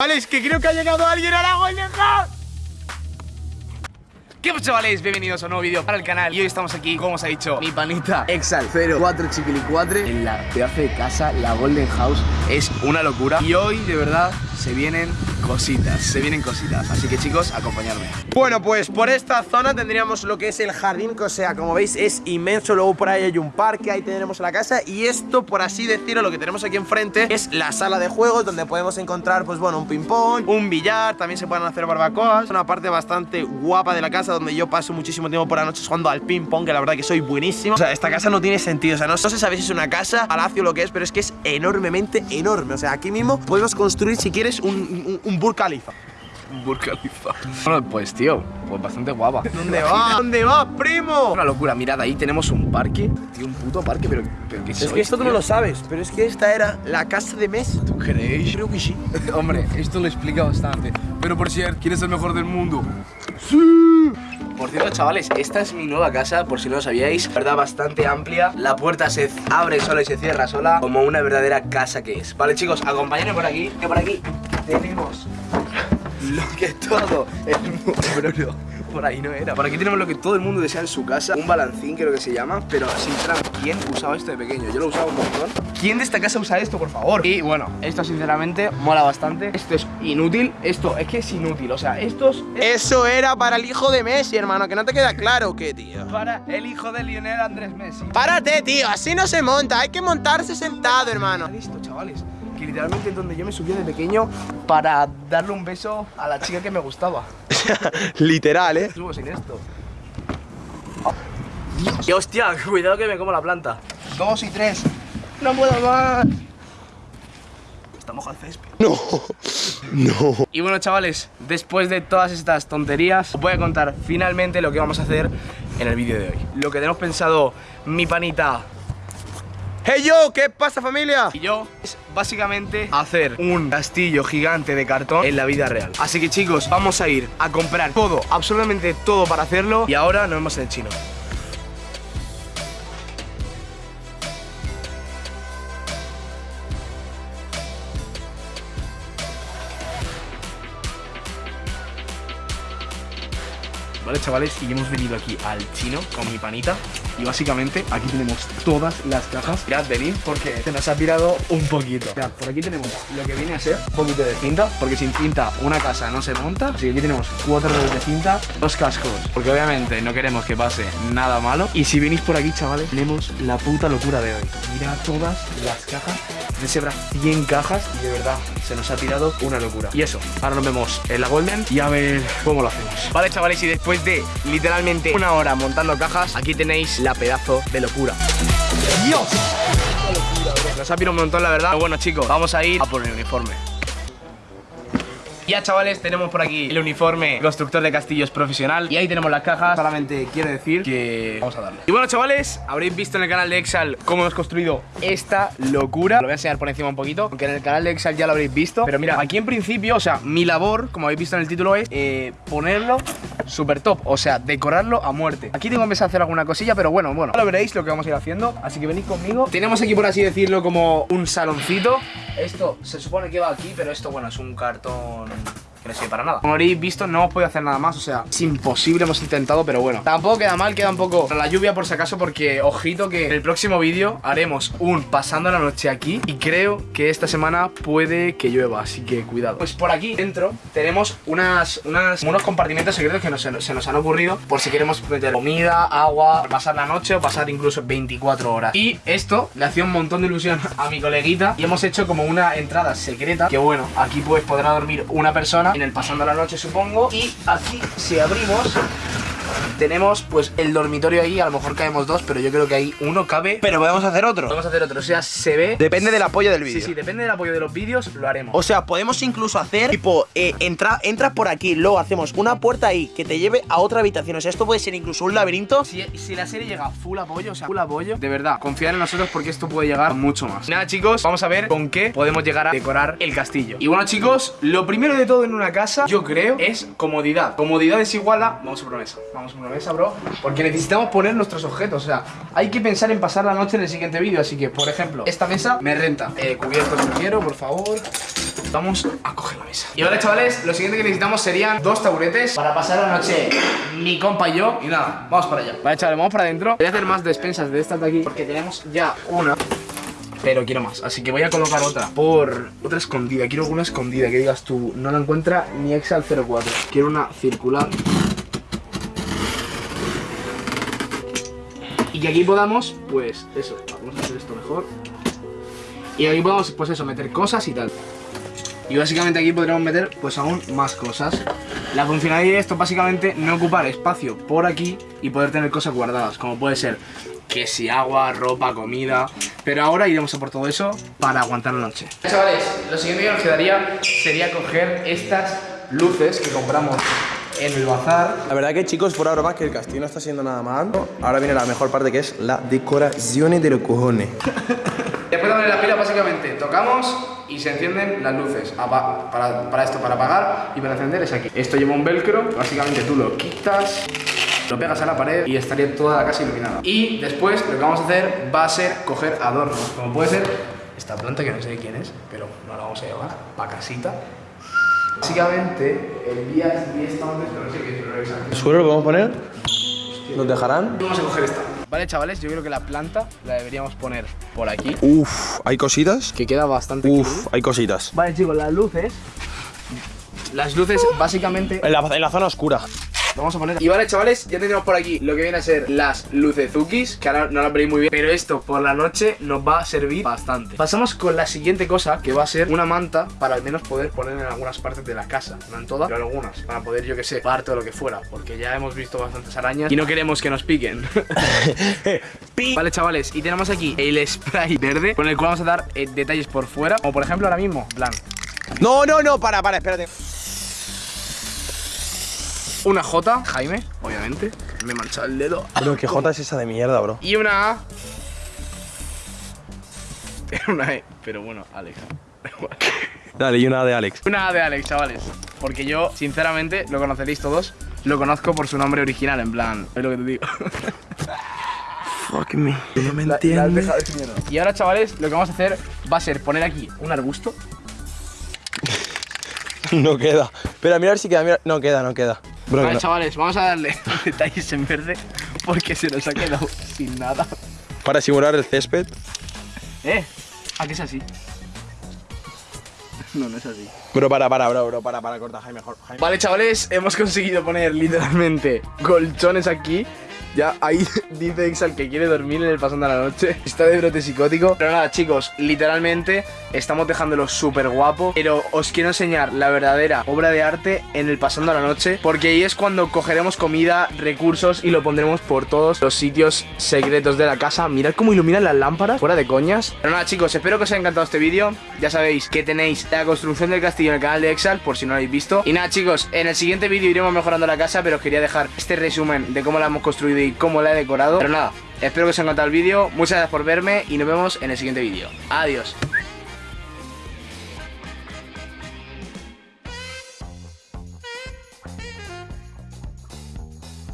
Vale, es que creo que ha llegado alguien a la Golden House. ¿Qué pasa chavales? Bienvenidos a un nuevo vídeo para el canal. Y hoy estamos aquí, como os ha dicho mi panita Exal 04 Chiquilicuatre En la pedazo de casa, la Golden House. Es una locura. Y hoy, de verdad, se vienen cositas Se vienen cositas. Así que chicos, acompañadme. Bueno, pues por esta zona tendríamos lo que es el jardín Que o sea, como veis, es inmenso. Luego por ahí hay un parque, ahí tenemos la casa. Y esto, por así decirlo, lo que tenemos aquí enfrente Es la sala de juegos Donde podemos encontrar, pues bueno, un ping-pong Un billar, también se pueden hacer barbacoas. Una parte bastante guapa de la casa donde yo paso muchísimo tiempo por la noche jugando al ping pong, que la verdad que soy buenísimo. O sea, esta casa no tiene sentido, o sea, no, sé si sabéis si es una casa, palacio lo que es, pero es que es enormemente enorme. O sea, aquí mismo podemos construir, si quieres, un, un, un Burj Khalifa. Burj Khalifa. Bueno, pues tío, pues bastante guapa. ¿Dónde va? ¿Dónde va, primo? Una locura, mirad, ahí tenemos un parque. Tío, un puto parque, pero, pero ¿qué Es sois, que esto tú no lo sabes, pero es que esta era la casa de Messi. ¿Tú creéis? Creo que sí. Hombre, esto lo explica bastante. Pero por cierto, ¿quién es el mejor del mundo? Por cierto, chavales, esta es mi nueva casa, por si no lo sabíais. Verdad, bastante amplia. La puerta se abre sola y se cierra sola, como una verdadera casa que es. Vale, chicos, acompáñenme por aquí, que por aquí tenemos lo que todo el mundo... Por ahí no era. Por aquí tenemos lo que todo el mundo desea en su casa. Un balancín, creo que se llama. Pero sinceramente, ¿quién usaba esto de pequeño? Yo lo usaba un montón. ¿Quién de esta casa usa esto, por favor? Y bueno, esto sinceramente mola bastante. Esto es inútil. Esto es que es inútil. O sea, estos Eso era para el hijo de Messi, hermano, que no te queda claro qué, tío. para el hijo de Lionel Andrés Messi. Párate, tío, así no se monta, hay que montarse sentado, hermano. Listo, chavales. Que literalmente es donde yo me subía de pequeño para darle un beso a la chica que me gustaba. Literal, ¿eh? Subo sin esto. Y hostia, cuidado que me como la planta. Dos y tres. No puedo más. Estamos al césped. No, no. Y bueno, chavales, después de todas estas tonterías, os voy a contar finalmente lo que vamos a hacer en el vídeo de hoy. Lo que tenemos pensado mi panita Hey yo, ¿qué pasa familia? y yo es básicamente hacer un castillo gigante de cartón en la vida real. Así que chicos, vamos a ir a comprar todo, absolutamente todo para hacerlo y ahora nos vemos en el chino. Vale, chavales, y hemos venido aquí al chino con mi panita. Y básicamente aquí tenemos todas las cajas. Mirad, venid porque se nos ha pirado un poquito. Mirad, por aquí tenemos lo que viene a ser un poquito de cinta Porque sin cinta una casa no se monta. Así que aquí tenemos cuatro rollos de cinta, dos cascos Porque obviamente no queremos que pase nada malo. Y si venís por aquí, chavales, tenemos la puta locura de hoy. Mirad todas las cajas de Sebra 100 cajas y de verdad se nos ha tirado una locura. Y eso, ahora nos vemos en la Golden y a ver cómo lo hacemos. Vale, chavales, y después de literalmente una hora montando cajas, aquí tenéis la pedazo de locura. Dios. Nos ha pirado un montón, la verdad. Pero bueno, chicos, vamos a ir a por el uniforme. Ya chavales, tenemos por aquí el uniforme constructor de castillos profesional. Y ahí tenemos las cajas, solamente quiero decir que vamos a darle. Y bueno chavales, habréis visto en el canal de Exal cómo hemos construido esta locura. Lo voy a enseñar por encima un poquito, aunque en el canal de Exal ya lo habréis visto. Pero mira, aquí en principio, o sea, mi labor, como habéis visto en el título es eh, ponerlo super top O sea, decorarlo a muerte. Aquí tengo que empezar a hacer alguna cosilla, pero bueno, bueno. Lo veréis lo que vamos a ir haciendo, así que venid conmigo. Tenemos aquí, por así decirlo, como un saloncito. Esto se supone que va aquí, pero esto, bueno, es un cartón no sirve para nada. Como habréis visto, no hemos podido hacer nada más, o sea, es imposible, hemos intentado, pero bueno. Tampoco queda mal, queda un poco la lluvia por si acaso, porque ojito que en el próximo vídeo haremos un pasando la noche aquí y creo que esta semana puede que llueva, así que cuidado. Pues por aquí dentro tenemos unas unos compartimentos secretos que nos, se nos han ocurrido por si queremos meter comida, agua, pasar la noche o pasar incluso 24 horas. Y esto le hacía un montón de ilusión a mi coleguita y hemos hecho como una entrada secreta que bueno, aquí pues podrá dormir una persona pasando la noche supongo y aquí si abrimos tenemos pues el dormitorio ahí, a lo mejor caemos dos, pero yo creo que ahí uno cabe. Pero podemos hacer otro. Podemos hacer otro, o sea, se ve. Depende del apoyo del Sí, vídeo. sí, depende del apoyo de los vídeos, lo haremos. O sea, podemos incluso hacer tipo, eh, entra, entras por aquí, luego hacemos una puerta ahí que te lleve a otra habitación. O sea, esto puede ser incluso un laberinto. Si, si la serie llega full apoyo, o sea, full apoyo, de verdad, confiar en nosotros porque esto puede llegar mucho más. Nada, chicos, vamos a ver con qué podemos llegar a decorar el castillo. Y bueno, chicos, lo primero de todo en una casa, yo creo, es comodidad. Comodidad es igual a. Vamos a por una mesa. Vamos a una mesa, bro. Porque necesitamos poner nuestros objetos. O sea, hay que pensar en pasar la noche en el siguiente vídeo. Así que, por ejemplo, esta mesa me renta. Eh, cubiertos no quiero, por favor. Vamos a coger la mesa. Y vale, chavales, lo siguiente que necesitamos serían dos taburetes para pasar la noche mi compa y yo. Y nada, vamos para allá. Vale, chavales, vamos para adentro. Voy a hacer más despensas de estas de aquí porque tenemos ya una. Pero quiero más, así que voy a colocar otra Por otra escondida, quiero una escondida Que digas tú, no la encuentra ni Excel 04 Quiero una circular Y que aquí podamos, pues eso Vamos a hacer esto mejor. Y aquí podamos, pues eso, meter cosas y tal. Y básicamente aquí podríamos meter pues aún más cosas. La funcionalidad de esto es básicamente no ocupar espacio por aquí y poder tener cosas guardadas Como puede ser que si agua, ropa, comida. Pero ahora iremos a por todo eso para aguantar la noche. Chavales, lo siguiente que nos quedaría sería coger estas luces que compramos en el bazar. La verdad que chicos, fuera broma que el castillo no está siendo nada mal. Ahora viene la mejor parte que es la decoración de los cojones. Después de poner la pila básicamente tocamos y se encienden las luces. Para, para, esto, para apagar y para encender es aquí. Esto lleva un velcro, básicamente tú lo quitas lo pegas a la pared y estaría toda la casa iluminada. Y después lo que vamos a hacer va a ser coger adornos. Como puede ser esta planta que no sé de quién es Pero no la vamos a llevar para casita Básicamente el día es esta pero no sé qué es ¿Seguro lo podemos poner? ¿Nos dejarán? Vamos a coger esta Vale, chavales, yo creo que la planta la deberíamos poner por aquí. Uf, ¿hay cositas? Que queda bastante Uf, hay cositas. Vale, chicos, las luces... Las luces, básicamente... En la, en la zona oscura vamos a poner. Y vale, chavales, ya tenemos por aquí lo que viene a ser las lucezukis Que ahora no las veréis muy bien Pero esto por la noche nos va a servir bastante. Pasamos con la siguiente cosa Que va a ser una manta para al menos poder poner en algunas partes de la casa. No en todas, pero en algunas Para poder, yo que sé, parte o lo que fuera Porque ya hemos visto bastantes arañas Y no queremos que nos piquen. Vale, chavales, y tenemos aquí el spray verde Con el cual vamos a dar eh, detalles por fuera Como por ejemplo ahora mismo, plan No, no, no, para, para, espérate una J, Jaime, obviamente. Me he manchado el dedo. Bro, ¿qué J es esa de mierda, bro? Y una A. una E, pero bueno, Alex. Dale, y una A de Alex. Una A de Alex, chavales. Porque yo, sinceramente, lo conoceréis todos. Lo conozco por su nombre original, en plan. Es lo que te digo. Fuck me. No me entiendes. y ahora, chavales, lo que vamos a hacer va a ser poner aquí un arbusto. no queda. Pero mira a ver si queda. Mira. No queda, no queda vale, chavales, vamos a darle detalles en verde porque se nos ha quedado sin nada. Para simular el césped. ¿Eh? ¿A qué es así? No, no es así. Bro, para, para, bro, bro, para, para, corta, Jaime, mejor. Vale, chavales, hemos conseguido poner literalmente colchones aquí ya ahí dice Exal que quiere dormir en el pasando de la noche. Está de brote psicótico. Pero nada, chicos, literalmente estamos dejándolo súper guapo. Pero os quiero enseñar la verdadera obra de arte en el pasando de la noche. Porque ahí es cuando cogeremos comida, recursos y lo pondremos por todos los sitios secretos de la casa. Mirad cómo iluminan las lámparas, fuera de coñas. Pero nada, chicos, espero que os haya encantado este vídeo. Ya sabéis que tenéis la construcción del castillo en el canal de Exal, por si no lo habéis visto. Y nada, chicos, en el siguiente vídeo iremos mejorando la casa, pero os quería dejar este resumen de cómo la hemos construido cómo la he decorado. Pero nada, espero que os haya encantado el vídeo Muchas gracias por verme y nos vemos en el siguiente vídeo. Adiós